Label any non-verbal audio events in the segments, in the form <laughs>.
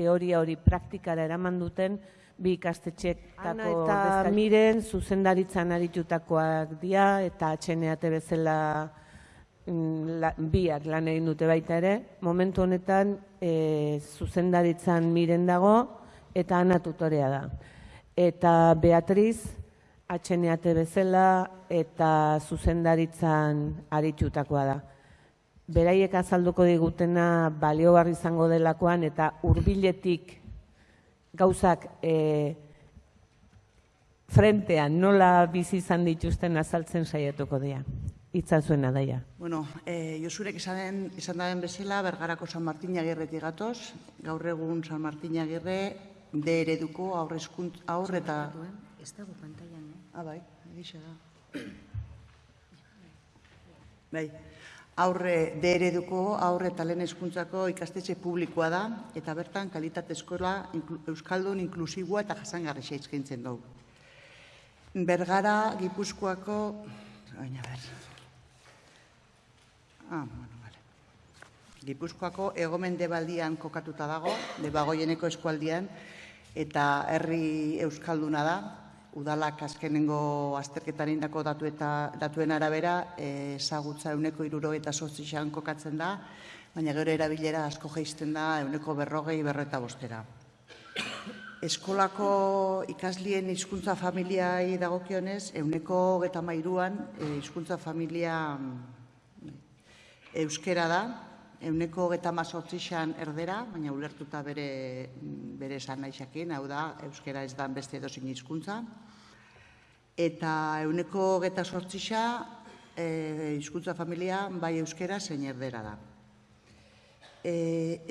teoria hori praktikara eraman duten bi ikastetxeetako eta miren zuzendaritzan aritutakoak dira eta atxeneate bezala mm, la, biak lan egin dute baita ere. Momentu honetan e, zuzendaritzan miren dago eta ana tutorea da. Eta Beatriz atxeneate bezala eta zuzendaritzan aritutakoa da beraiek azalduko digutena baliogarri izango delakoan eta hurbiletik gauzak e, frentean nola bizi izan dituzten azaltzen saiatuko dira. Itza zuena daia. Bueno, e, Josurek izan, izan daren bezala, Bergarako San Martin Agirretik gatoz, gaur egun San Martin Agirre, de ereduko aurrezkunt, aurre eta... Ez dago pantailan, eh? Ah, bai, egixe da. Bai, aurre ereduko aurre eta lehen eskuntzako ikastetxe publikoa da, eta bertan kalitate eskola Euskaldun inklusiboa eta jasangarri eskaintzen dugu. Bergara, Gipuzkoako... Baina ber... Ah, bueno, vale. Gipuzkoako egomende baldian kokatuta dago, debagoieneko eskualdian, eta herri Euskalduna da, udalak azkenengo azterketaren dako datu eta datuen arabera ezagutza euneko iruro eta sortzixan kokatzen da, baina gero erabilera asko geizten da euneko berrogei berreta bostera. Eskolako ikaslien hizkuntza familiai dagokionez, euneko geta mairuan e, hizkuntza familia mm, euskera da, euneko geta mazortzixan erdera, baina ulertuta bere, bere esan naixakin, hau da, euskera ez da beste edozin hizkuntza. Eta euneko geta sortzixa, e, hizkuntza familia, bai euskera zein erdera da. E,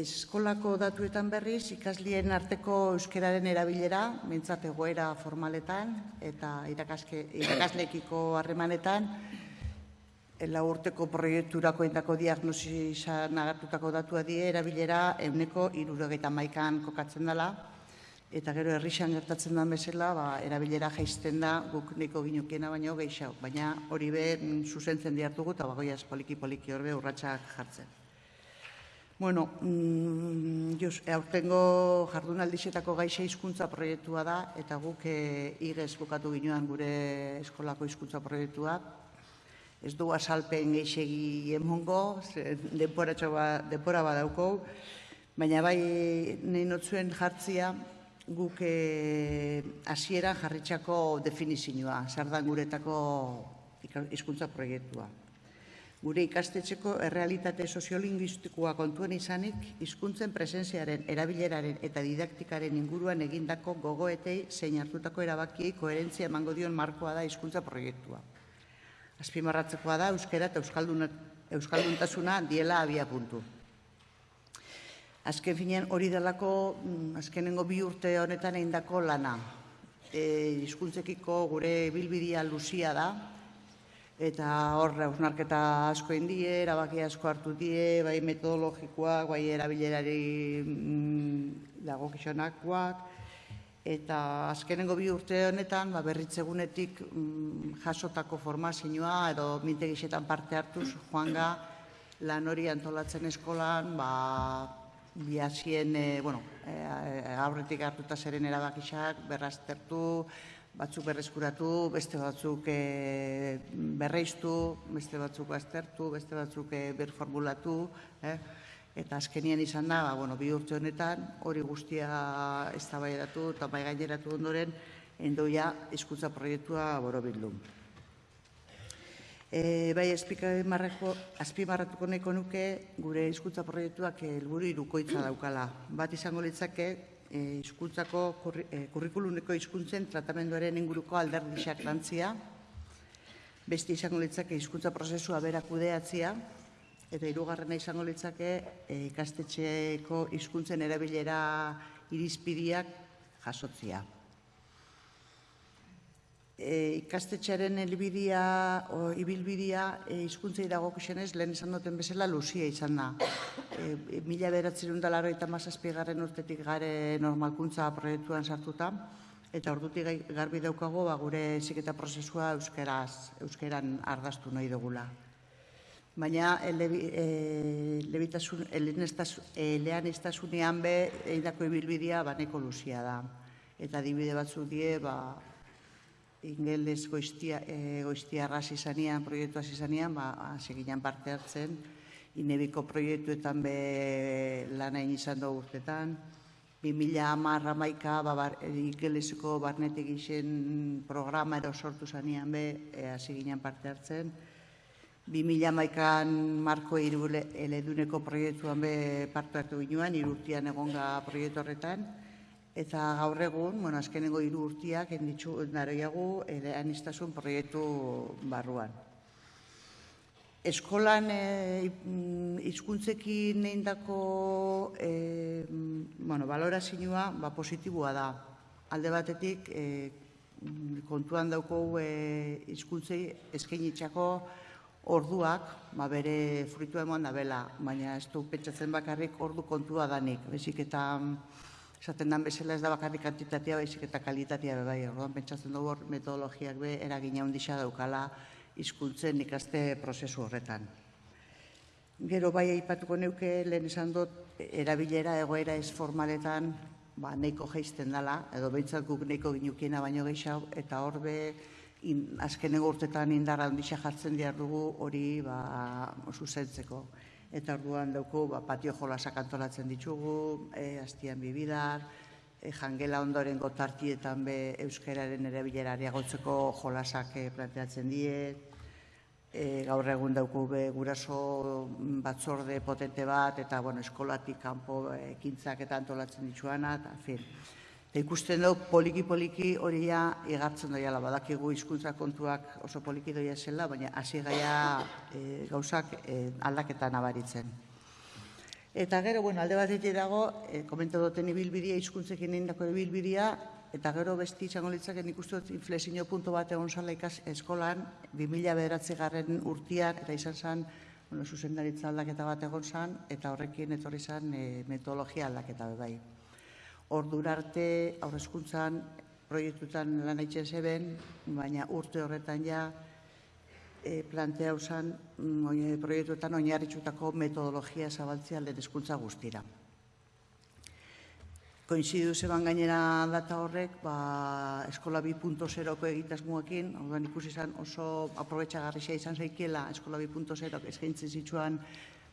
eskolako datuetan berriz, ikaslien arteko euskeraren erabilera, mentzat egoera formaletan, eta irakaslekiko harremanetan, la urteko proiekturako indako diagnosia nagartutako datua die, erabilera euneko irurogeita maikan kokatzen dela, eta gero herrixan gertatzen da bezala, ba, erabilera jaizten da guk neko ginukiena baino gehiago, baina hori be mm, zuzentzen diartugu eta bagoiaz poliki-poliki horbe urratxak jartzen. Bueno, mm, just, aurtengo jardunaldizetako gaixe hizkuntza proiektua da, eta guk e, igez bukatu ginoan gure eskolako hizkuntza proiektua, ez du asalpen geixegi emongo, denpora, ba, denpora badauko, baina bai nahi notzuen jartzia guk eh, hasieran e, jarritxako definizioa, sardan guretako hizkuntza proiektua. Gure ikastetxeko errealitate soziolinguistikoa kontuen izanik, hizkuntzen presentziaren, erabileraren eta didaktikaren inguruan egindako gogoetei zein hartutako erabakiei koherentzia emango dion markoa da hizkuntza proiektua azpimarratzekoa da euskera eta euskalduntasuna diela abia puntu. Azken finean hori delako, mm, azkenengo bi urte honetan eindako lana. E, izkuntzekiko gure bilbidia luzia da, eta hor hausnarketa asko indie, erabaki asko hartu die, bai metodologikoak, bai erabilerari mm, dago eta azkenengo bi urte honetan ba, berritzegunetik mm, jasotako formazioa edo mintegixetan parte hartuz joanga lan hori antolatzen eskolan ba, biazien, e, bueno, e, aurretik hartuta zeren erabakixak berraztertu, batzuk berreskuratu, beste batzuk e, berreiztu, beste batzuk aztertu, beste batzuk e, berformulatu, eh? Eta azkenien izan da, ba, bueno, bi urte honetan, hori guztia ez da eta bai gaineratu ondoren, endoia hizkuntza proiektua boro bildu. E, bai, azpimarratuko neko nuke, gure hizkuntza proiektuak helburu irukoitza daukala. Bat izango litzake, hizkuntzako e, kurrikuluneko hizkuntzen tratamenduaren inguruko alderdixak lantzia, beste izango litzake hizkuntza prozesua berakudeatzia, Eta hirugarrena izango litzake e, ikastetxeeko hizkuntzen erabilera irizpidiak jasotzia. E, ikastetxearen elbidia, o, ibilbidia e, hizkuntzei dago lehen izan duten bezala luzia izan da. E, mila beratzen eta urtetik gare normalkuntza proiektuan sartuta, eta ordutik garbi daukago ba, gure ziketa prozesua euskeraz, euskeran ardaztu nahi dugula. Baina elean iztasunean be, eindako ibilbidea baneko luzia da. Eta dibide batzu die, ba, ingeles goiztia, e, goiztia arras izanean, proiektu izanean, ba, seginan parte hartzen, inebiko proiektuetan be lan egin izan dugu urtetan, 2000 amarra maika, ba, bar, ingeleseko barnetik izen programa ero sortu zanean be, e, hasi ginen parte hartzen, 2000 maikan marko eleduneko proiektuan be parte hartu ginoan, irurtian egonga proiektu horretan, Eta gaur egun, bueno, azkenengo hiru urtiak enditzu naroiagu ere anistasun proiektu barruan. Eskolan e, hizkuntzekin eindako e, bueno, valorazioa ba positiboa da. Alde batetik e, kontuan dauko e, hizkuntzei eskainitzako orduak, ba bere fruitu eman da bela, baina ez du pentsatzen bakarrik ordu kontua danik. Bezik eta esaten dan bezala ez da bakarrik kantitatea baizik eta kalitatea be bai. Orduan pentsatzen dugu metodologiak be eragina handia daukala hizkuntzen ikaste prozesu horretan. Gero bai aipatuko neuke lehen esan dut erabilera egoera ez formaletan ba neiko jaisten dela edo beintzat guk neiko ginukiena baino gehiago eta hor be azkenengo urtetan indarra handia jartzen diar dugu hori ba zuzentzeko eta orduan dauko ba, patio jolasak antolatzen ditugu, e, astian bibidar, e, jangela ondoren gotartietan be euskararen ere bilerari agotzeko jolasak e, planteatzen die, e, gaur egun dauko be guraso batzorde potente bat, eta bueno, eskolatik kanpo ekintzak eta antolatzen dituana, eta fin. Eta ikusten dugu poliki-poliki hori ja egartzen doiala, badakigu hizkuntza kontuak oso poliki doia zela, baina hasi gaia e, gauzak e, aldaketa nabaritzen. Eta gero, bueno, alde bat dago, e, komento duten ibilbidia, hizkuntzekin indako ibilbidia, eta gero besti izango litzaken ikustu dut inflexio puntu bat egon zala ikas eskolan, 2000 bederatzi garren urtian, eta izan zen, bueno, zuzendaritza aldaketa bat egon zen, eta horrekin etorri zen e, metodologia aldaketa bai ordura arte aurrezkuntzan proiektutan lan aitzen zeben, baina urte horretan ja e, plantea usan mm, proiektuetan oinarritxutako metodologia zabaltzea lehen eskuntza guztira. Koinzidu zeban gainera data horrek, ba, eskola 2.0ko egitasmuakin, orduan ikusi izan oso aprobetxagarrisia izan zeikiela eskola 2.0 eskaintzen zitsuan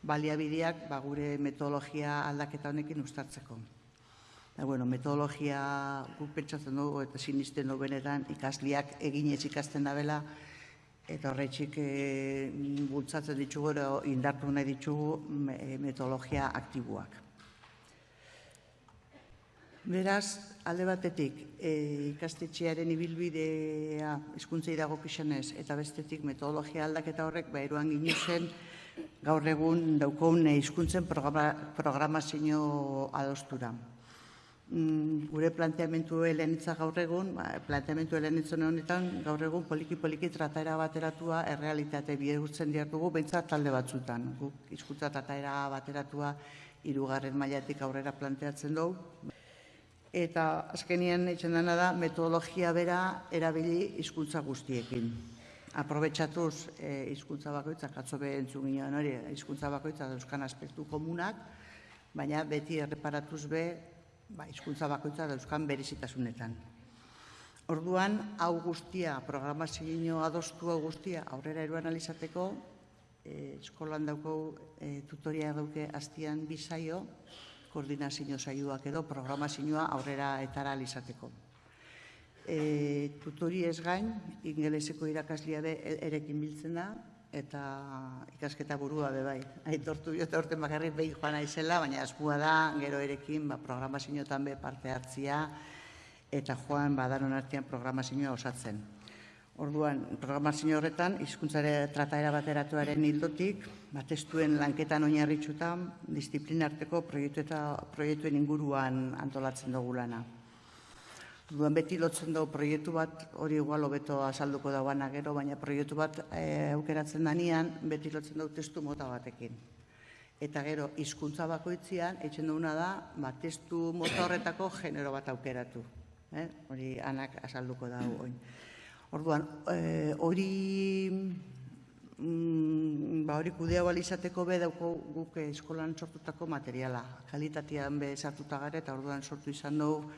baliabideak ba, gure metodologia aldaketa honekin ustartzeko. Da, bueno, metodologia guk pentsatzen dugu eta sinisten dugu benetan ikasliak eginez ikasten dabela eta horretxik e, bultzatzen ditugu ero indartu nahi ditugu metodologia aktiboak. Beraz, alde batetik, e, ikastetxearen ibilbidea hizkuntzei dago pixanez, eta bestetik metodologia aldaketa horrek, ba, eruan zen, gaur egun daukun hizkuntzen programa, programazio adostura. Mm, gure planteamentu helenitza gaur egun, ba, planteamentu helenitzen honetan, gaur egun poliki-poliki trataera bateratua errealitate bihurtzen diar dugu, behintzat talde batzutan. Guk izkutza trataera bateratua irugarren mailatik aurrera planteatzen dugu. Eta azkenien eitzen dena da metodologia bera erabili hizkuntza guztiekin. Aprobetxatuz e, hizkuntza bakoitzak, atzo entzun ginen hori, hizkuntza bakoitza dauzkan aspektu komunak, baina beti erreparatuz be ba, izkuntza bakoitza dauzkan berezitasunetan. Orduan, hau guztia, programazio adostu hau guztia, aurrera eruan alizateko, e, eskolan dauko e, tutoria dauke hastian bizaio, koordinazio saioak edo programazioa aurrera etara alizateko. E, tutori ez gain, ingeleseko irakaslia be erekin biltzen da, eta ikasketa burua be bai. Aitortu biot aurten bakarrik behin joan naizela, baina askua da gero erekin ba programazioetan be parte hartzia eta joan badaron artean programazioa osatzen. Orduan, programazio horretan, hizkuntzare trataera bateratuaren hildotik, batestuen lanketan oinarritxutan, disiplinarteko proiektu eta proiektuen inguruan antolatzen dugu lana. Duan beti lotzen dugu proiektu bat, hori igual hobeto azalduko dauana gero, baina proiektu bat e, aukeratzen danian, beti lotzen dugu testu mota batekin. Eta gero, hizkuntza bakoitzian, etxen duguna da, ba, testu mota horretako genero bat aukeratu. Eh? Hori anak azalduko da oin. Orduan, e, hori mm, ba hori kudea izateko be dauko guk eskolan sortutako materiala. Kalitatean be sartuta gara eta orduan sortu izan dugu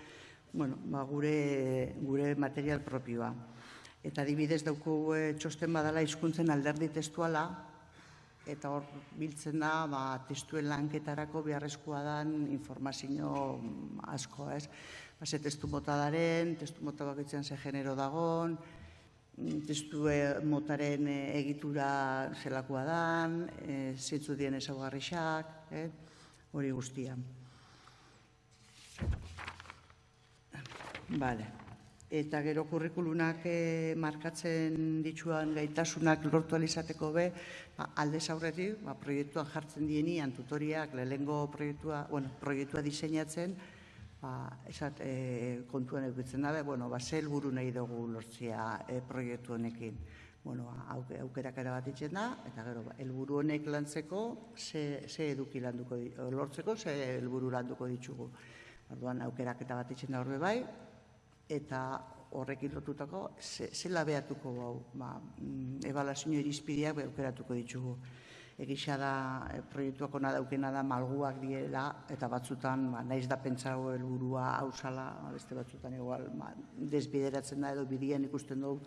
bueno, ba, gure, gure material propioa. Eta adibidez dauko e, txosten badala hizkuntzen alderdi testuala, eta hor biltzen da ba, testuen lanketarako beharrezkoa dan informazio asko, ez? Ba, ze testu mota daren, testu mota bakitzen ze genero dagon, testu motaren e, egitura zelakoa dan, e, zitzu dien ezaugarrixak, eh? hori guztia. Bale eta gero kurrikulunak e, markatzen dituan gaitasunak lortu alizateko be, ba, alde aurretik, ba, proiektuan jartzen dienian tutoriak, lehengo proiektua, bueno, proiektua diseinatzen, ba, esat, e, kontuan edukitzen dabe, bueno, ba, zel buru nahi dugu lortzia e, proiektu honekin. Bueno, aukerak era bat itxen da, eta gero, ba, elburu honek lantzeko, ze, ze eduki landuko, lortzeko, ze helburu landuko ditugu. Orduan, aukerak eta bat itxen da horbe bai, eta horrekin lotutako zela behatuko hau, ba, mm, ebalazio irizpideak behukeratuko ditugu. Egisa da, e, proiektuak ona daukena da malguak diela, eta batzutan, ba, naiz da pentsago helburua hausala, beste batzutan igual, ba, desbideratzen da edo bidian ikusten dugu,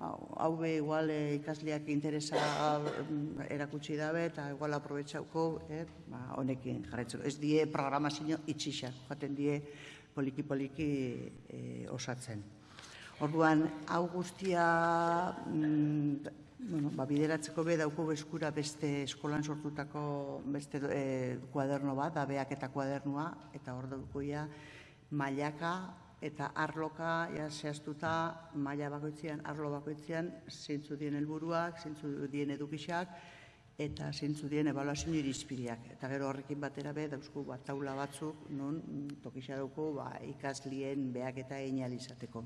hau be igual e, ikasleak interesa mm, erakutsi dabe, eta igual aprobetsauko, eh, ba, honekin jarretzeko. Ez die programazio itxixak, jaten die poliki-poliki e, osatzen. Orduan, hau guztia mm, bueno, ba, bideratzeko be dauko eskura beste eskolan sortutako beste e, kuaderno bat, abeak eta kuadernua, eta hor dauko ja, mailaka eta arloka ja, zehaztuta maila bakoitzean, arlo bakoitzean, zeintzu dien helburuak, zeintzu dien edukixak, eta zeintzu dien ebaluazio irizpideak. Eta gero horrekin batera be, dauzku bat taula batzuk, non tokisa dauko ba, ikaslien beak eta einalizateko.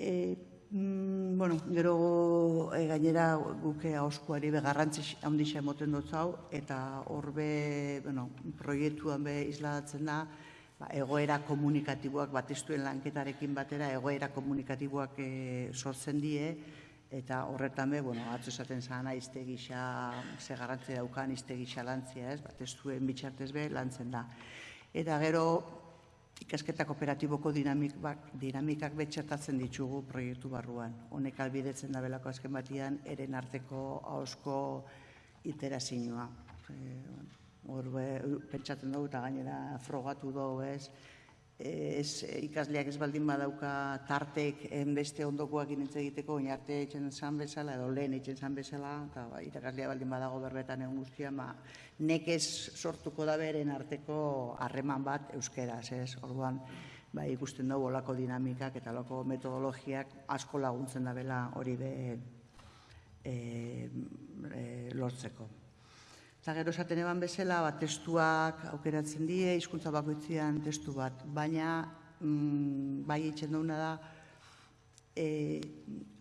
E, mm, bueno, gero e, gainera guke hauskuari be garrantzi handixa emoten dut hau, eta horbe, bueno, proiektuan be isladatzen da, ba, egoera komunikatiboak batestuen lanketarekin batera, egoera komunikatiboak e, sortzen die, eta horretan be, bueno, atzo esaten zana izte gisa, ze garrantzi daukan izte gisa lantzia, ez, bat ez duen bitxartez be, lantzen da. Eta gero, ikasketa kooperatiboko dinamik, bak, dinamikak betxertatzen ditugu proiektu barruan. Honek albidetzen da belako azken batian, eren arteko hausko iterazioa. E, hor, pentsatzen dugu eta gainera frogatu dugu, ez, ez, ikasleak ez baldin badauka tartek beste ondokoak initz egiteko, oin arte etxen zan bezala, edo lehen etxen zan bezala, eta ba, irakaslea baldin badago berbetan egun guztia, ma, nekez sortuko da beren arteko harreman bat euskeraz, ez, orduan, ba, ikusten dugu olako dinamikak eta olako metodologiak asko laguntzen da bela hori be e, e, lortzeko. Eta gero esaten eban bezala, ba, testuak aukeratzen die, hizkuntza bakoitzean testu bat, baina mm, bai itxen dauna da, e,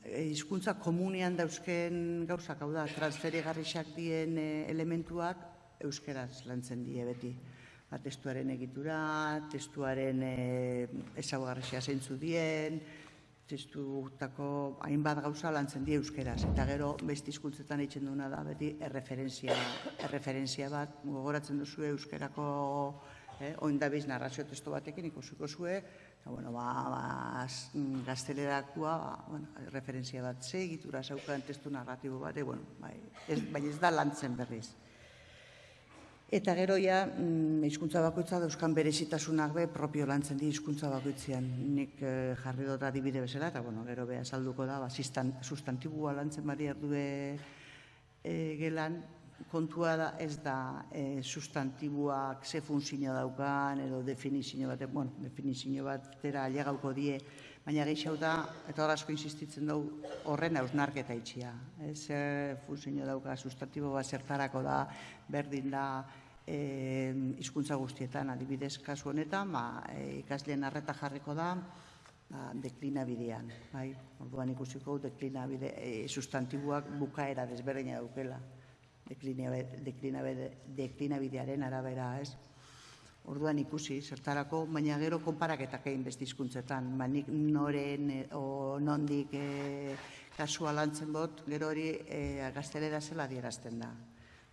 e, hizkuntza komunian dauzken gauzak, hau da, transferigarrixak dien e, elementuak euskeraz lantzen die beti. Ba, testuaren egitura, testuaren e, ezaugarrixia zeintzu dien, testutako hainbat gauza lantzen die euskeraz. Eta gero, beste hizkuntzetan eitzen duena da, beti erreferentzia, erreferentzia bat, gogoratzen duzu euskerako eh, oindabiz narrazio testu batekin ikusiko zue, eta bueno, ba, ba, gaztelerakua, ba, bueno, referentzia bat ze, egitura zaukan testu narratibo bat, e, bueno, bai, ez, bai ez da lantzen berriz. Eta gero ja, mm, hizkuntza bakoitza dauzkan berezitasunak be propio lantzen di hizkuntza bakoitzean. Nik eh, jarri dut adibide bezala, eta bueno, gero be azalduko da, ba, sustantibua lantzen bari erdue e, gelan, kontua da ez da e, sustantibuak ze funzio daukan, edo definizio bat, bueno, definizio bat tera alegauko die, baina gehiago da, eta asko insistitzen dugu, horren hausnarketa itxia. Ez funzio dauka, sustantibo bat zertarako da, berdin da, hizkuntza guztietan adibidez kasu honetan, ba, e, ikasleen arreta jarriko da ba, deklina bidean. Bai? Orduan ikusiko deklina bide, e, sustantibuak bukaera desberdina daukela. Deklina, deklina, deklina bidearen arabera, ez? Orduan ikusi, zertarako, baina gero konparaketak egin beste hizkuntzetan. Ba, nik noren o nondik e, kasua lantzen bot, gero hori e, gaztelera zela dierazten da.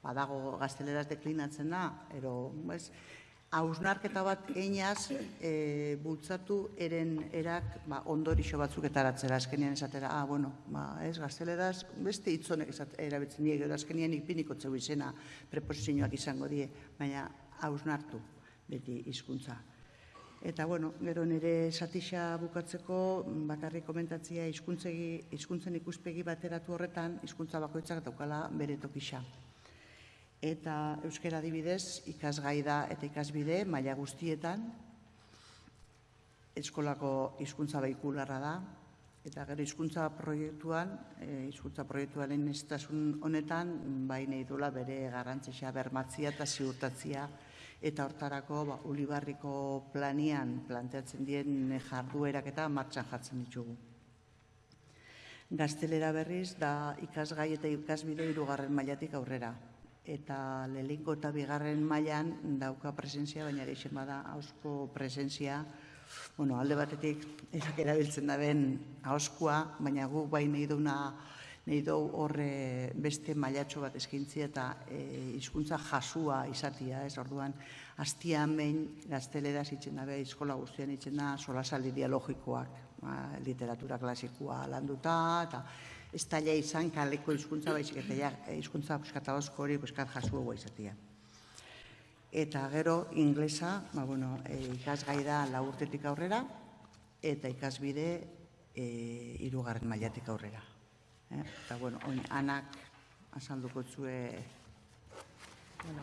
Badago gazteleraz deklinatzen da, ero, ez, hausnarketa bat einaz e, bultzatu eren erak ba, ondorixo batzuk etaratzera, azkenian esatera, ah, bueno, ba, ez, gazteleraz, beste hitzonek erabetzen die, gero azkenian ikpiniko zeu izena preposizioak izango die, baina hausnartu beti hizkuntza. Eta, bueno, gero nire satisa bukatzeko, bakarrik komentatzia hizkuntzen ikuspegi bateratu horretan, hizkuntza bakoitzak daukala bere tokisa eta euskera adibidez ikasgai da eta ikasbide maila guztietan. Eskolako hizkuntza behikularra da. Eta gero hizkuntza proiektuan eh, hizkuntza proiektuaren estasun honetan bai nahi bere garrantzia bermatzia eta ziurtatzia. Eta hortarako ba, ulibarriko planian planteatzen dien jarduerak eta martxan jartzen ditugu. Gaztelera berriz da ikasgai eta ikasbide irugarren mailatik aurrera eta lehenko eta bigarren mailan dauka presentzia, baina ere izen bada hausko presentzia, bueno, alde batetik erak erabiltzen da ben hauskoa, baina gu bai nahi duna nahi dugu horre beste mailatxo bat eskintzia eta e, hizkuntza jasua izatia, ez? Orduan, hastian behin gaztelera zitzen dabe, eskola guztian itzen da, solasaldi dialogikoak, ba, literatura klasikoa landuta, eta ez taila izan kaleko hizkuntza baizik eta ja hizkuntza buskata osko hori buskat jasu izatia. Eta gero inglesa, ba bueno, e, ikasgai da la urtetik aurrera eta ikasbide eh hirugarren mailatik aurrera. Eh? Eta bueno, oin anak azalduko zue bueno,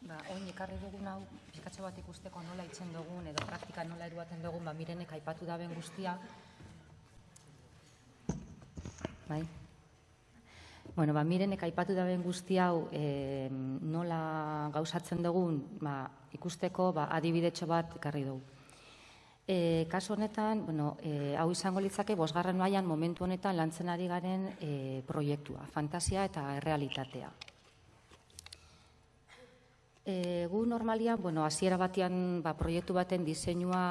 Ba, oin ekarri dugun hau, pizkatxo bat ikusteko nola itzen dugun, edo praktika nola eruaten dugun, ba, mirenek aipatu da ben guztia, bai? Bueno, ba, mirenek aipatu da ben guzti hau e, nola gauzatzen dugun ba, ikusteko ba, adibidetxo bat ekarri dugu. E, kasu honetan, bueno, e, hau izango litzake, bosgarren mailan momentu honetan lantzen ari garen e, proiektua, fantasia eta realitatea. E, gu normalian, bueno, hasiera batean ba, proiektu baten diseinua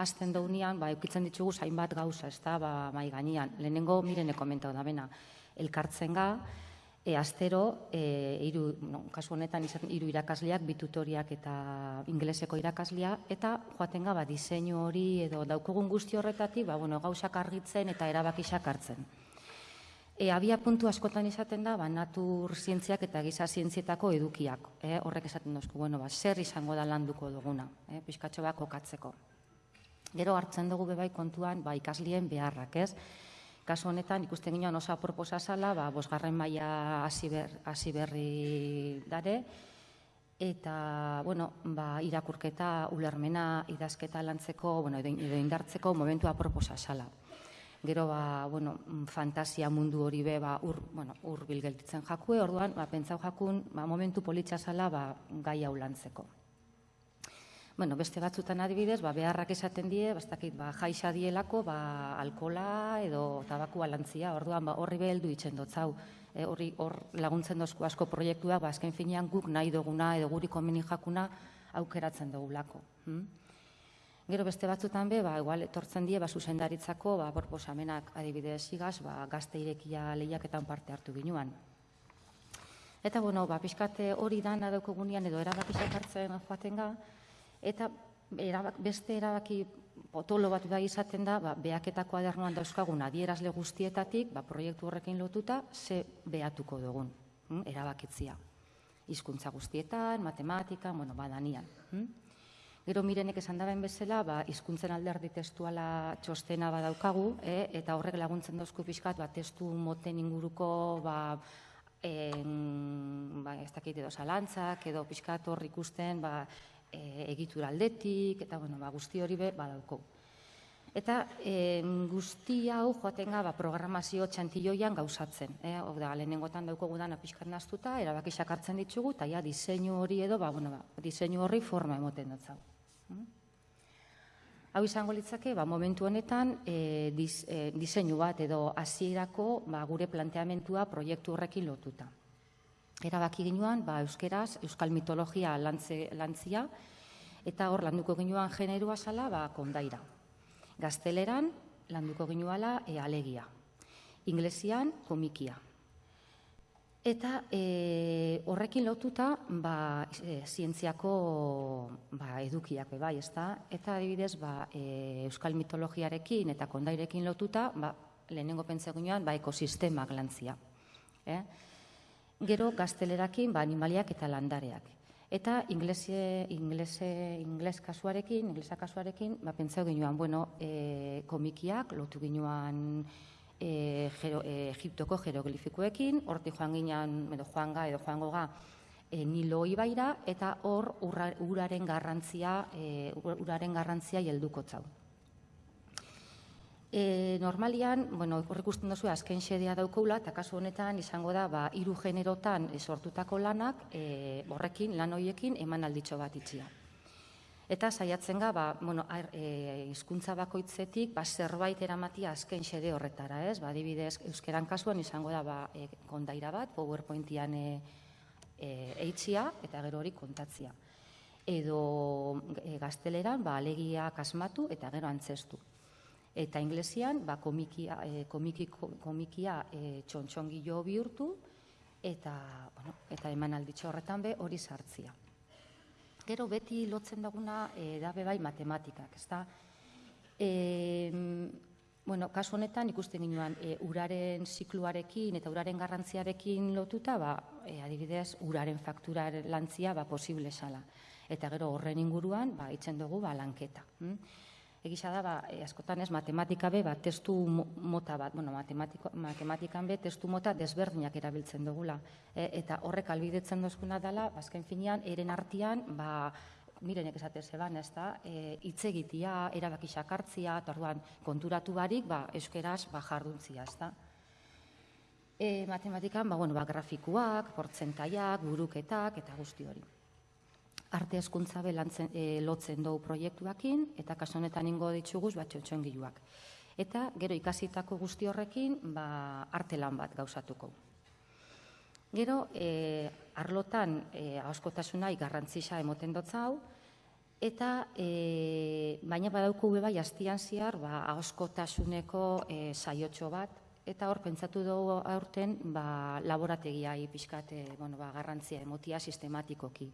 hasten daunean, ba, eukitzen ditugu zainbat gauza, ez da, ba, mai gainean. Lehenengo, mirene komentau da bena, elkartzen ga, e, astero, e, iru, no, kasu honetan izan, iru irakasleak, bitutoriak eta ingleseko irakaslea, eta joaten ga, ba, diseinu hori edo daukogun guzti horretatik, ba, bueno, gauzak argitzen eta erabakisak hartzen. E, abia puntu askotan izaten da, ba, natur zientziak eta giza zientzietako edukiak. E, horrek esaten dozku, bueno, ba, zer izango da landuko duguna, e, pixkatxo bat kokatzeko. Gero hartzen dugu bebai kontuan, ba, ikaslien beharrak, ez? Kasu honetan, ikusten ginoan osa proposa zala, ba, bosgarren maila hasi berri dare, eta, bueno, ba, irakurketa, ulermena, idazketa lantzeko, bueno, edo indartzeko momentua proposa zala gero ba, bueno, fantasia mundu hori be ba, ur, bueno, ur bilgeltitzen jakue, orduan, ba, pentsau jakun, ba, momentu politxa zala ba, gai hau lantzeko. Bueno, beste batzutan adibidez, ba, beharrak esaten die, bastakit, ba, jaixa dielako, ba, alkola edo tabakua lantzia, orduan, ba, horri beheldu itzen dotzau, e, horri hor laguntzen dozku asko proiektua, ba, azken finean guk nahi duguna edo guri komeni jakuna aukeratzen dugulako. Hm? Gero beste batzutan be, ba, igual etortzen die, ba, zuzendaritzako, ba, borposamenak adibidez igaz, ba, gazte irekia lehiaketan parte hartu ginuan. Eta, bueno, ba, pixkate hori dan adauko gunean edo erabakizak hartzen joaten ga, eta erabak, beste erabaki potolo bat da izaten da, ba, beaketako adernuan dauzkagun adierazle guztietatik, ba, proiektu horrekin lotuta, ze beatuko dugun, hm? erabakitzia. Hizkuntza guztietan, matematika, bueno, badanian. Hm? Gero mirenek esan daben bezala, ba, izkuntzen alderdi testuala txostena badaukagu, eh? eta horrek laguntzen dauzku pixkat, ba, testu moten inguruko, ba, en, ba, ez dakit edo zalantzak, edo pixkat hor ikusten, ba, e, egitura aldetik, eta bueno, ba, guzti hori be, badauko. Eta e, guzti hau joaten ba, programazio txantilloian gauzatzen. Eh? Hor da, lehenengotan dauko gudan apiskat naztuta, erabakisak hartzen ditugu, eta ja, diseinu hori edo, ba, bueno, ba, diseinu horri forma emoten dut Hau izango litzake, ba, momentu honetan, e, diz, e, diseinu bat edo hasierako ba, gure planteamentua proiektu horrekin lotuta. Erabaki ginuan, ba, euskeraz, euskal mitologia lantze, lantzia, eta hor landuko ginuan generua zala, ba, kondaira. Gazteleran, landuko ginuala e, alegia. Inglesian komikia. Eta e, horrekin lotuta ba, e, zientziako ba, edukiak bai, ezta? Eta adibidez, ba, e, euskal mitologiarekin eta kondairekin lotuta, ba, lehenengo pentsegunean ba, ekosistemak lantzia. Eh? Gero gaztelerakin ba, animaliak eta landareak. Eta inglese, inglese, ingles kasuarekin, inglesa kasuarekin, ba, pentsau ginuan, bueno, e, komikiak, lotu ginuan e, jero, e, Egiptoko jeroglifikoekin, horti joan ginean, edo joan ga, edo joan goga, e, Nilo ibaira, eta hor uraren garrantzia, e, uraren garrantzia jelduko txau. E, normalian, bueno, hor ikusten duzu, azken xedea daukoula, eta kasu honetan izango da, ba, iru generotan sortutako lanak, e, horrekin, lan hoiekin, eman alditxo bat itxia. Eta saiatzen ga, ba, bueno, e, izkuntza bakoitzetik, ba, zerbait eramatia azken xede horretara, ez? Ba, adibidez, euskeran kasuan izango da, ba, e, kondaira bat, PowerPointian e, e, eitzia, eta gero hori kontatzia. Edo e, gazteleran, ba, alegia kasmatu, eta gero antzestu. Eta inglesian, ba, komikia, e, komiki, komikia e, txontxongi jo bihurtu, eta, bueno, eta eman alditxo horretan be hori sartzia. Gero beti lotzen daguna e, dabe bai matematikak, ezta? E, bueno, kasu honetan ikusten ginoan e, uraren zikluarekin eta uraren garrantziarekin lotuta, ba, e, adibidez, uraren faktura lantzia ba, posible sala. Eta gero horren inguruan, ba, itzen dugu ba, lanketa. Hm? Egisa da, ba, e, askotan ez, matematika be, ba, testu mota bat, bueno, matematikan be, testu mota desberdinak erabiltzen dugula. E, eta horrek albidetzen dozkuna dela, bazken finean, eren artian, ba, mirenek esate zeban, ez da, e, itzegitia, erabakisak hartzia, eta orduan, konturatu barik, ba, euskeraz, ba, jarduntzia, ez da. E, matematikan, ba, bueno, ba, grafikuak, portzentaiak, buruketak, eta guzti hori arte eskuntza belantzen, e, lotzen dugu proiektuakin, eta kaso honetan ingo dituguz bat txotxongiluak. Eta gero ikasitako guzti horrekin ba, arte lan bat gauzatuko. Gero, e, arlotan e, hauskotasuna igarrantzisa emoten hau, eta e, baina badauko bai astian ziar ba, hauskotasuneko e, saiotxo bat, eta hor pentsatu dugu aurten ba, laborategia pixkat bueno, ba, garrantzia emotia sistematikoki.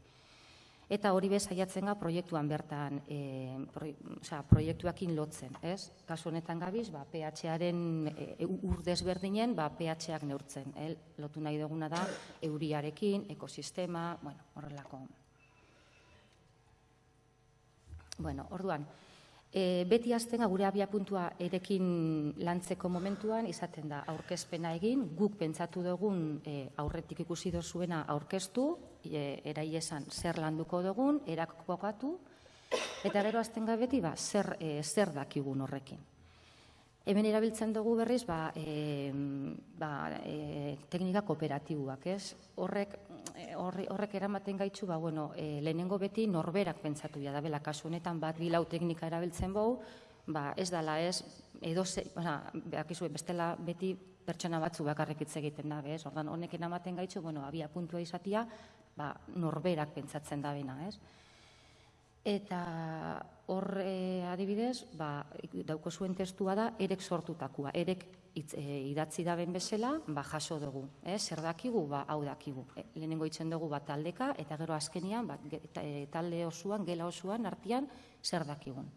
Eta hori bez saiatzen ga proiektuan bertan, e, proiektuakin lotzen, ez? Kasu honetan gabiz, ba, PH-aren e, ur desberdinen, ba, PH-ak neurtzen, el? lotu nahi duguna da, euriarekin, ekosistema, bueno, horrelako. Bueno, orduan, E, beti azten gure abia puntua erekin lantzeko momentuan izaten da aurkezpena egin, guk pentsatu dugun e, aurretik ikusi dozuena aurkeztu, e, erai esan zer landuko dugun, erakokatu, eta gero azten beti ba, zer, e, zer dakigun horrekin. Hemen erabiltzen dugu berriz, ba, e, ba, e, teknika kooperatibuak, ez? Horrek, horrek eramaten gaitzu, ba, bueno, e, lehenengo beti norberak pentsatu ja da, bela, kasu honetan bat bilau teknika erabiltzen bau, ba, ez dala ez, edo ze, bestela beti pertsona batzu bakarrik hitz egiten da, ez? Ordan honek eramaten gaitzu, bueno, abia puntua izatia, ba, norberak pentsatzen da bena, ez? Eta hor e, adibidez, ba, dauko zuen testua da, erek sortutakoa, erek itz, e, idatzi da ben bezala, ba, jaso dugu, eh? zer dakigu, ba, hau dakigu. E, lehenengo itzen dugu ba, taldeka, eta gero azkenian, ba, e, talde osuan, gela osuan, artian, zer dakigun.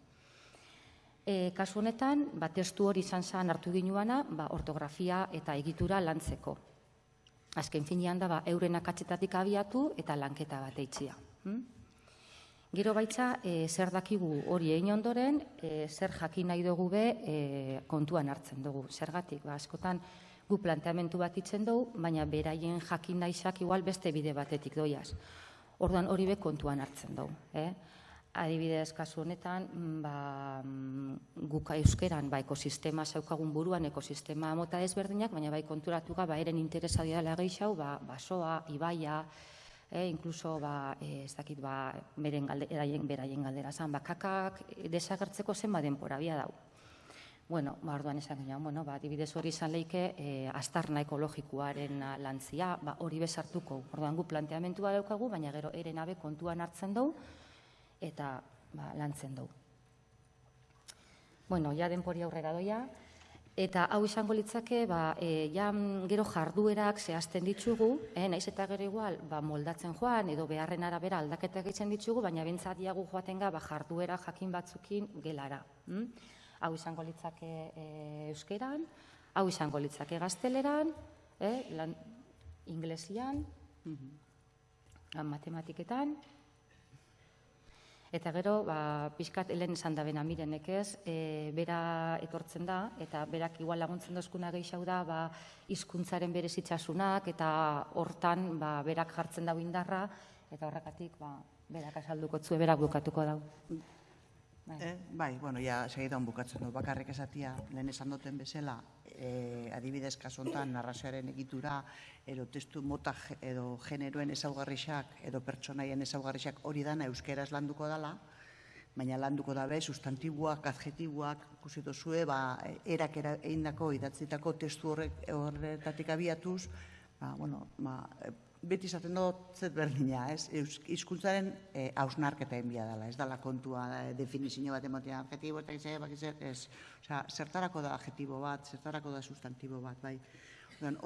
E, kasu honetan, ba, testu hori izan zen hartu ginuana, ba, ortografia eta egitura lantzeko. Azken finean da, ba, euren akatzetatik abiatu eta lanketa bat eitzia. Hm? Gero baitza, e, zer dakigu hori egin ondoren, e, zer jakin nahi dugu be e, kontuan hartzen dugu. Zergatik, ba, askotan gu planteamentu bat itzen dugu, baina beraien jakin naizak igual beste bide batetik doiaz. Orduan hori be kontuan hartzen dugu. Eh? Adibidez, kasu honetan, ba, guka euskeran ba, ekosistema zaukagun buruan, ekosistema mota ezberdinak, baina bai konturatu ga, ba, eren interesa dira gehiago, ba, basoa, ibaia, e, incluso ba, e, ez dakit ba, beren galde, eraien, beraien galdera zan, ba, kakak desagertzeko zenba denpora bia dau. Bueno, ba, orduan esan ginen, bueno, ba, dibidez hori izan leike, e, astarna ekologikoaren lantzia, ba, hori bezartuko. Orduan gu planteamentua daukagu, baina gero eren abe kontuan hartzen dugu, eta ba, lantzen dugu. Bueno, ja denpori aurrera doia. Eta hau izango litzake, ba, e, ja mm, gero jarduerak zehazten ditugu, eh, naiz eta gero igual, ba, moldatzen joan, edo beharren arabera aldaketak egiten ditugu, baina bentsat diagu joaten ga, ba, jarduera jakin batzukin gelara. Hm? Hau izango litzake e, euskeran, hau izango litzake gazteleran, eh, lan, inglesian, matematiketan, Eta gero, ba, pixkat helen esan da bena mirenek ez, e, bera etortzen da, eta berak igual laguntzen dozkuna gehiago da, ba, izkuntzaren bere zitsasunak, eta hortan ba, berak jartzen dau indarra, eta horrekatik ba, berak asalduko tzu, berak bukatuko dau. Bai. Eh, bai, bueno, ja, segidan bukatzen du, bakarrik esatia, lehen esan duten bezala, e, adibidez kasontan narrazioaren egitura edo testu mota edo generoen ezaugarrixak edo pertsonaien ezaugarrixak hori dana euskeraz landuko dala, baina landuko dabe sustantibuak, adjetibuak, ikusitu zue, ba, erak eindako idatzitako testu horrek horretatik abiatuz, ba, bueno, ba, beti izaten dut zet berdina, ez? Hizkuntzaren e, ausnarketa enbia dela, ez dela kontua e, definizio bat emotea, adjetibo eta gizea, bakizet, ez. Osea, zertarako da adjetibo bat, zertarako da sustantibo bat, bai.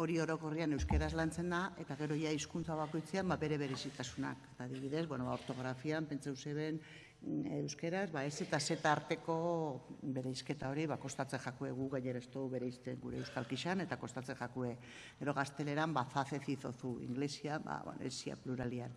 hori orokorrian euskeraz lantzen da, eta gero ja hizkuntza bakoitzean ba, bere berezitasunak. Eta adibidez, bueno, ba, ortografian, pentseu zeben, euskeraz, ba, ez eta zeta arteko bere izketa hori, ba, kostatzen jakue gu gainera ez bere izten gure euskalkixan, eta kostatzen jakue, ero gazteleran, ba, zaze zizozu, inglesia, ba, bueno, esia pluralian.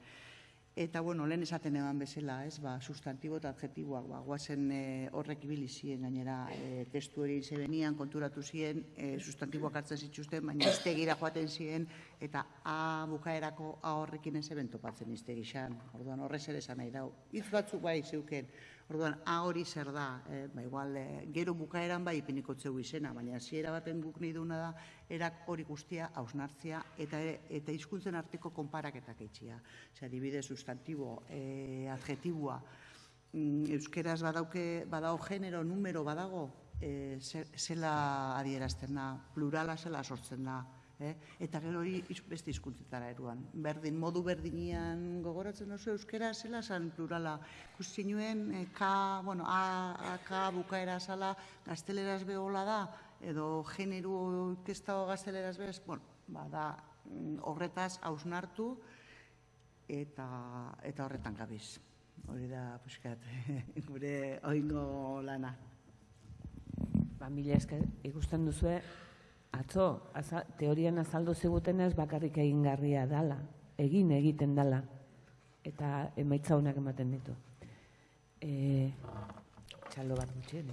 Eta, bueno, lehen esaten eman bezala, ez, ba, sustantibo eta adjetiboak, ba, guazen e, horrek ibili ziren, gainera, e, testu hori zebenian, konturatu ziren, e, sustantiboak hartzen zituzten, baina iztegira joaten ziren, eta a bukaerako a horrekin ez eben topatzen iztegixan. Orduan, horrez ere esan nahi dau. Itz batzuk bai zeuken, Orduan, a hori zer da, eh? ba, igual, eh, gero bukaeran bai ipiniko zeu izena, baina hasiera baten guk nahi duna da, erak hori guztia hausnartzia eta eta hizkuntzen arteko konparaketak eitxia. Ose, adibide, sustantibo, eh, adjetibua, mm, euskeraz badauke, badao genero, numero badago, eh, zela adierazten da, plurala zela sortzen da, Eh? Eta gero hori beste hizkuntzetara eruan. Berdin, modu berdinian gogoratzen oso euskera zela san plurala. Ikusi nuen, e, ka, bueno, a, a, ka bukaera zala gazteleraz behola da, edo generu kestago gazteleraz bez, bueno, ba, da, mm, horretaz hausnartu eta, eta horretan gabiz. Hori da, puskat, <laughs> gure oingo lana. Ba, mila esker, ikusten duzue, atzo, aza, teorian azaldu zigutenez bakarrik egingarria dala, egin egiten dala, eta emaitza honak ematen ditu. E, txalo bat gutxien.